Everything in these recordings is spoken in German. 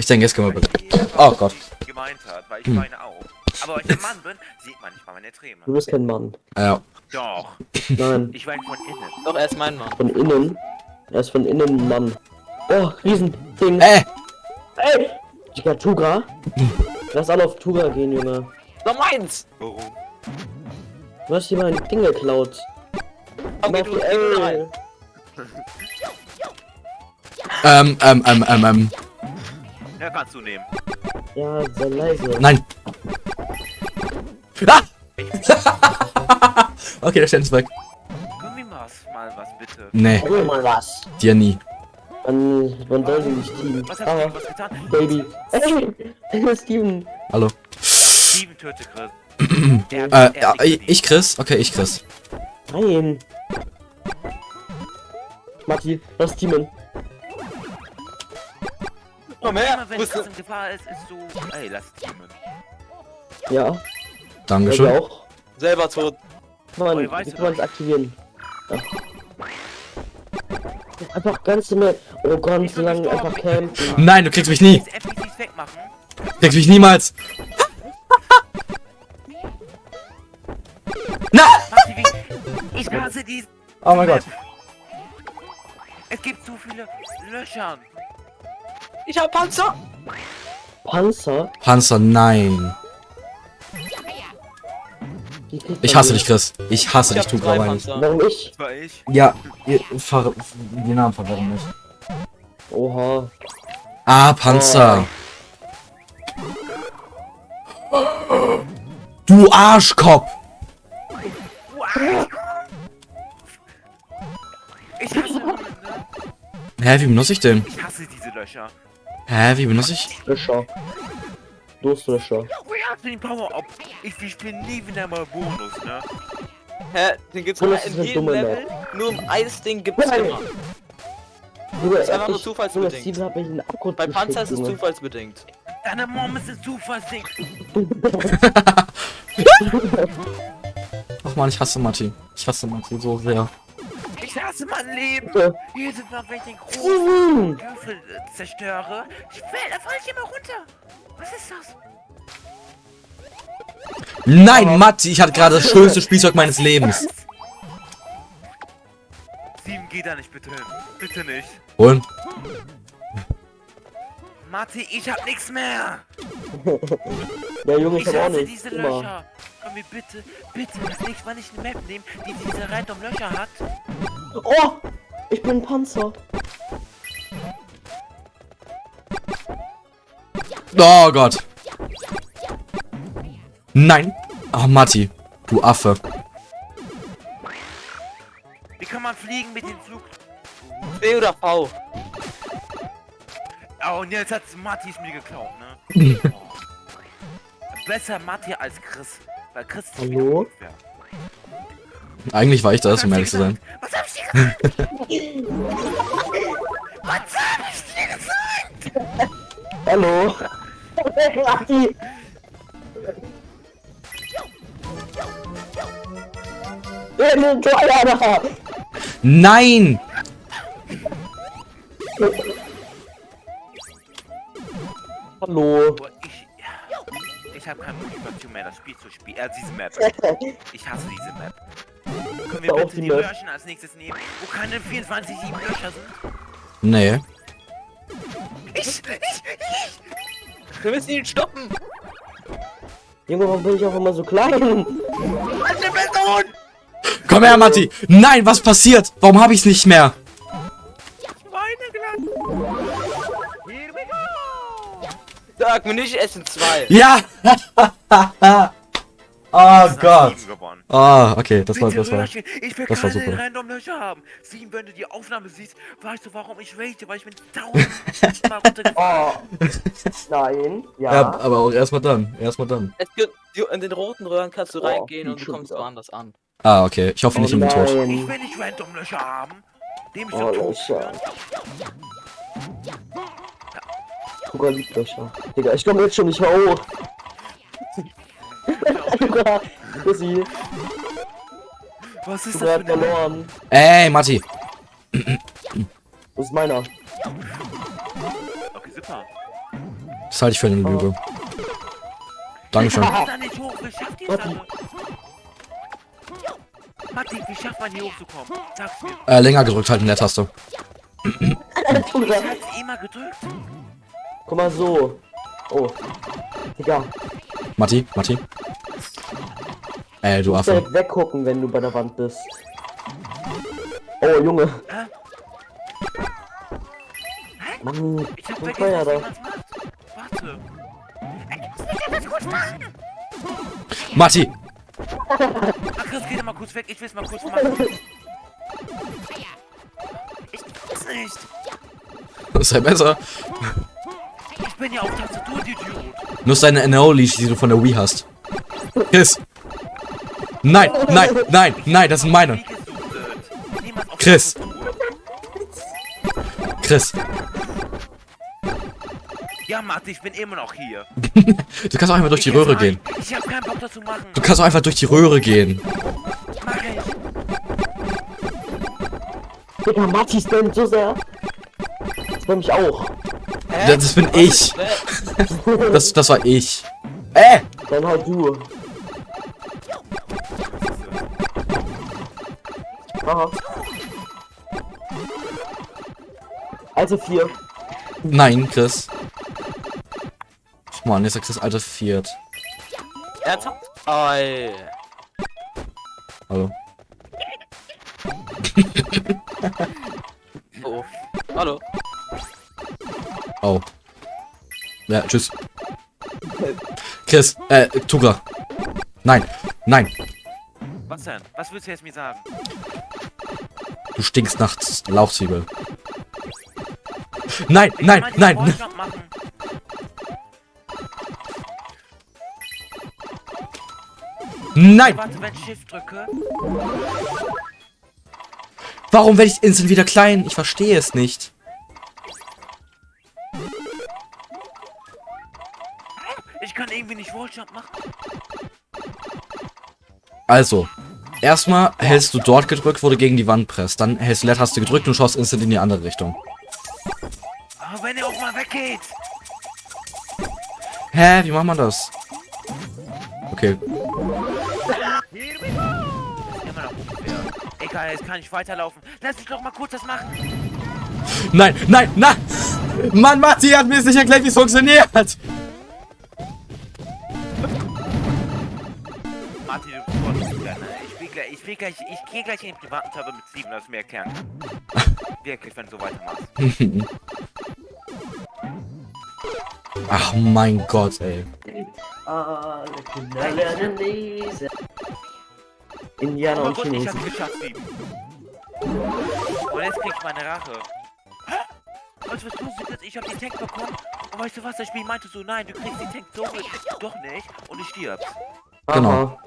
Ich denke, jetzt können wir Oh Gott. gemeint hat, weil ich Hm. meine auch. Aber wenn ich ein Mann bin, sieht man nicht mal meine Träne. Du bist kein Mann. Ja. Doch, Nein, ich weine von innen. Doch, er ist mein Mann. von innen. Er ist von innen ein Mann. Oh, Riesending. Äh! Ey! Digga, Tuga? Lass alle auf Tuga gehen, Junge. Doch meins! Warum? Du hast hier mein Ding geklaut. Okay, du, du rein. Ähm, ähm, ähm, ähm, ähm. Ja, kannst du nehmen. Ja, sei leise. Nein. Ah! okay, der Stern ist weg. Wir mal was, mal was bitte? Nee, Hol mal was. dir nie. Man, man soll sie nicht teamen. Was hast du Ah, was getan? Baby. Ey, Steven. Hallo. Steven töte Chris. Der hat- Äh, er hat ja, nichts ich, Chris? Okay, ich Chris. Nein. Matti, lass teamen. Komm her! Immer wenn du- in Gefahr ist, ist so, ey, lass teamen. Ja, also Dankeschön. auch. Selber tot. Mann, Oh, wie kann man es aktivieren? Ja. Einfach ganz mehr. Oh, ganz Ich einfach campen. Nein, du kriegst mich nie. Kriegst mich niemals. Na! Ich hasse die. Oh mein Gott. Es gibt zu viele Löcher. Ich hab Panzer! Panzer? Panzer, nein. Ich hasse dich. Chris. Ich hasse Ich dich, tu aber nicht. Warum ich? Das war ich. Ja, ihr ver die Namen verwirren mich. Oha. Ah, Panzer. Du Arschkopf. Ich hasse? Hä, wie benutze ich den? ich hasse diese Löcher. Hä, wie benutze ich? Löscher. Durstlöscher. Oh ja, den Power-Up. Ich, ich spiele nie wieder mal Bonus, ne? Hä? Den gibt's nur das ist in jedem Level. Nur im Eisding gibt's Nein. immer. Junge, ist einfach nur zufallsbedingt. Bei Panzer ist es zufallsbedingt. Deine Mom ist ein Zufallsding. Ach man, ich hasse Matti. Ich hasse Matti so sehr. Ich hasse mein Leben. Jedes Mal, wenn ich den großen! Würfel äh, zerstöre, ich fall, da fall ich immer runter. Was ist das? Nein, Matti, ich hatte gerade das schönste Spielzeug meines Lebens. Sieben, geh da nicht bitte hin. Bitte nicht. Und? Matti, ich hab nichts mehr. Ja, Junge, ich Ich hab auch hasse nicht. diese Immer. Löcher. Können wir bitte, bitte das nächste Mal nicht eine Map nehmen, die diese random Löcher hat? Oh! Ich bin ein Panzer. Oh Gott. Nein. Ach, Matti. Du Affe. Wie kann man fliegen mit dem Flug? B oder V? Oh, und jetzt hat Matti es mir geklaut, ne? Besser Matti als Chris. Weil Chris ist Hallo? Eigentlich war ich das, um ehrlich ich zu sein. Was hab? Was hab ich dir gesagt? Hallo? Da! Nein! Hallo? Ich... Ich habe keine Motivation mehr, das Spiel zu spielen. Äh, diese Map. Ich hasse diese Map. Können wir bitte die. Löcher als nächstes nehmen, wo keine 24 7 Löcher sind? Nee. Ich, ich, ich. Wir müssen ihn stoppen! Junge, warum bin ich auch immer so klein? Eine Person! Komm her, Matti! Nein, was passiert? Warum habe ich's nicht mehr? Meine Glanz! Here we go! Sag mir nicht, es sind zwei. Ja! oh Gott. Ah, okay, das war, das war. Ich will das war keine super. random Löcher haben. Sieben, wenn du die Aufnahme siehst, weißt du, warum ich rate, weil ich bin tausendmal runtergefallen. Oh. Nein. Ja. Ja, aber auch erstmal dann. Erstmal dann. Es gibt, du- in den roten Röhren kannst du Oh, reingehen und du kommst woanders an. Ah, okay. Ich hoffe Oh nicht im Tod. Ich nein. will nicht random Löcher haben. Dem ich Oh, Löcher. Tuga liebt Löcher. Digga, ich komm jetzt schon nicht mehr hoch. Pussy. Was ist das verloren. Ey, Matti. Das ist meiner. Okay, super. Das halte ich für eine Lüge. Dankeschön. Matti, wie schafft man hier hochzukommen? Sag's mir. Äh, länger gedrückt. Tuga. Ich hab's immer gedrückt. Guck mal so. Oh. Digga, Matti, Matti. Äh, du Affe. direkt weggucken, wenn du bei der Wand bist. Oh, Junge. Hä? Mann, Ich hab vergessen, teuer wie da. Warte. Das. Matti! Ach, Chris, geh doch mal kurz weg. Ich will's mal kurz machen. Ich weiß nicht. Sei besser. Ich bin ja auf Tastatur, Idiot. Nutz deine NO-Leash, die du von der Wii hast. Chris! Nein, nein, nein, nein, das sind meine. Chris. Chris, Ja, Matti, ich bin immer noch hier. du kannst auch einfach durch die Ich jetzt gehen. Ich hab keinen Bock, das zu machen. Du kannst auch einfach durch die Röhre gehen. Mach ich. Digga, Matti spammt so sehr. Spam mich auch. Das, das bin ich. Das, das war ich. Äh! Dann halt du. Aha. Also vier. Nein, Chris. Mann, jetzt ist Chris alte Viert. Ernsthaft? Oi. Hallo. Oh. Hallo. Oh. Ja, tschüss. Chris, äh, Tuga. Nein, nein. Was denn? Was willst du jetzt mir sagen? Du stinkst nach Lauchzwiebel. Nein, Ich nein, nein. machen. Nein! Warte, wenn ich Shift drücke. Warum werde ich instant wieder klein? Ich verstehe es nicht. Ich kann irgendwie nicht Walljump machen. Also, erstmal hältst du dort gedrückt, wo du gegen die Wand presst. Dann hältst du Leertaste gedrückt und schaust instant in die andere Richtung. Aber wenn er auch mal weggeht. Hä, wie macht man das? Okay. Egal, jetzt kann ich weiterlaufen. Lass mich doch mal kurz das machen. Nein, nein, nein! Mann, Matti hat mir jetzt nicht erklärt, wie es funktioniert! Martin, Ich will gleich, ich ich gehe gleich in den privaten Server mit Steven, dass du mir erklären. Wirklich, wenn du so weitermachst. Ach mein Gott, ey. Alle Kinder lernen lesen. Indianer Aber und ich Chinesen. hab's geschafft, Steven. Und jetzt krieg ich meine Rache. Hä? Weißt du, was du siehst? Ich hab den Tank bekommen. Und weißt du was, das Spiel meinte so, nein, du kriegst den Tank so mit. Doch nicht. Und ich stirbst. Genau.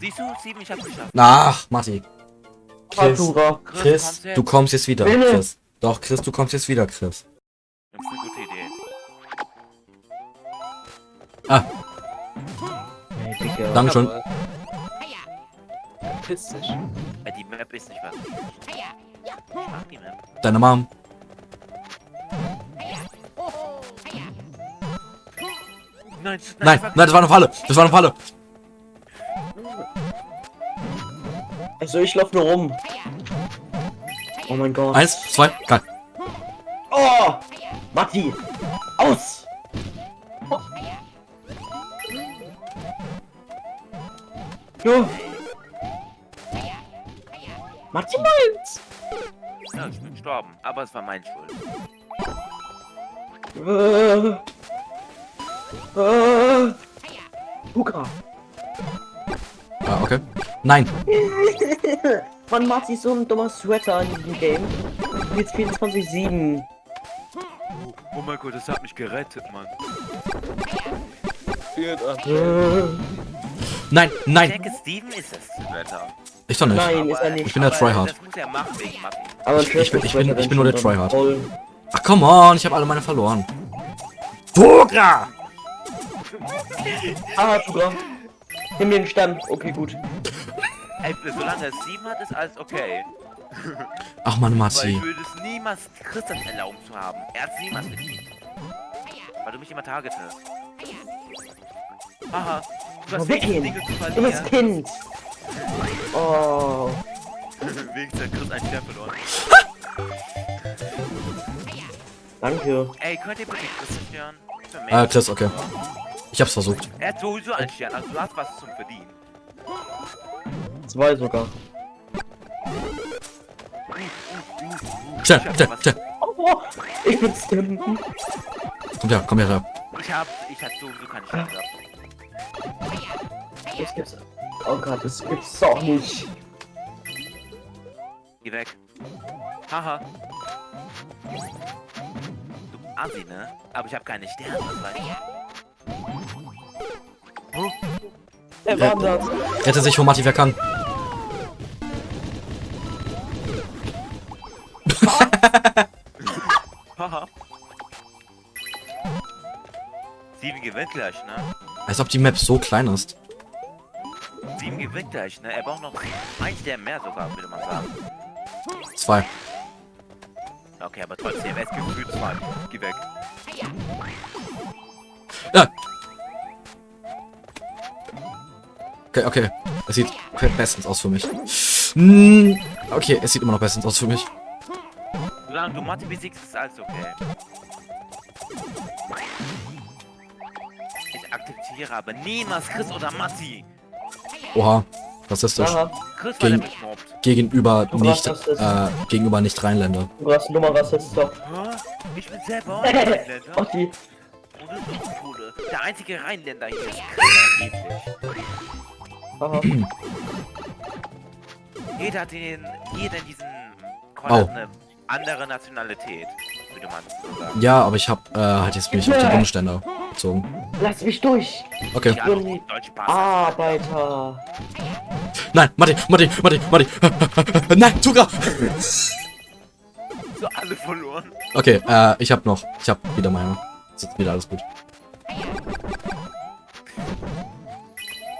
Siehst du, Steven, ich hab's geschafft. Ach, Matti. Chris. Chris, kommst du kommst jetzt wieder, Bitte. Chris. Doch, Chris, du kommst jetzt wieder, Chris. Das ist eine gute Idee. Ah, Hey, Digga. Dankeschön. Jawohl. Piss dich. Die Map ist nicht was. Ich mag die Map. Deine Mom. Nein, Nein, nein, das war eine Falle. Das war eine Falle. Also ich lauf nur rum. Oh mein Gott. Eins, zwei, drei. Oh! Matti! Aus! Jo! Matti! Ja, ich bin gestorben. Aber es war mein Schuld. Äh, Luca! Ah, okay. Nein. Mann, Matti ist so ein dummer Sweater in diesem Game. Jetzt 24-7. Oh, oh mein Gott, das hat mich gerettet, Mann. Äh, Nein, Ich nein. denke, Steven ist das Wetter. Ich doch nicht. Nein, ist er nicht. Ich bin der Tryhard. Er. Aber Ich- ich bin- ich bin- ich bin nur der Tryhard. Ach, come on. Ich habe alle meine verloren. Tuga! Ah, Luca. Nimm mir den Stern. Okay, gut. Ey, solange er Steven hat, ist alles okay. Ach, Mann, Weil Matti. ich würde es niemals niemals Chris das erlauben zu haben. Er hat es niemals verdient. Weil du mich immer targetest. Haha. Du hast weg zu Dummes. Kind. Oh. Wenigstens hat Chris einen Stern verloren. Danke. Ey, könnt ihr bitte Chris zerstören? Äh, Chris, okay. Ich hab's versucht. Er hat sowieso einen Stern, also du hast was zum Verdienen. Zwei sogar. Schnell, schnell, schnell. Oh, ich bin Stim. Komm her, komm her. Ich hab, ich hab sowieso keinen Stern gehabt. Das gibt's. Oh Gott, das gibt's doch nicht. Geh weg. Haha. Du Assi, ne? Aber ich hab keine Sterne, weißt du? Er Ja. wandert. Rette sich, Mati, wer kann. Steven gewinnt gleich, ne? Als ob die Map so klein ist. Steven gewinnt gleich, ne? Er braucht noch ein Stern mehr sogar, würde man sagen. Zwei. Okay, aber trotzdem, er ist gefühlt zwei. Geh weg. Ja. Okay, okay. Es sieht bestens aus für mich. Hm, Okay, es sieht immer noch bestens aus für mich. Solange du Mathe besiegst, ist alles okay. Ich akzeptiere aber niemals Chris oder Matti. Oha, rassistisch. Aha, Chris, Gegen-. Gegenüber Du nicht, äh, gegenüber nicht Rheinländer. du hast Nummer Rassist doch. Ich bin selber ein Rheinländer. Ach die. Und Der einzige Rheinländer hier ist angeblich. Jeder hat in, jeder in diesem Call hat eine andere Nationalität, würde man so sagen. Ja, aber ich hab, äh, halt jetzt mich auf die Bundesländer bezogen. Lass mich durch. Okay. Deutsche Pass. Arbeiter. Nein, Matti, Matti, Matti, Matti. Nein, Zucker! So alle verloren. Okay, äh, ich hab noch, ich hab wieder meine. Ist jetzt wieder alles gut.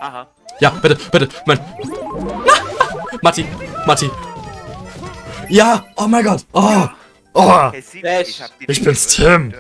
Aha. Ja, bitte, bitte, mein. Matti, Matti. Ja, oh mein Gott. Oh, oh. Ich bin's, Tim.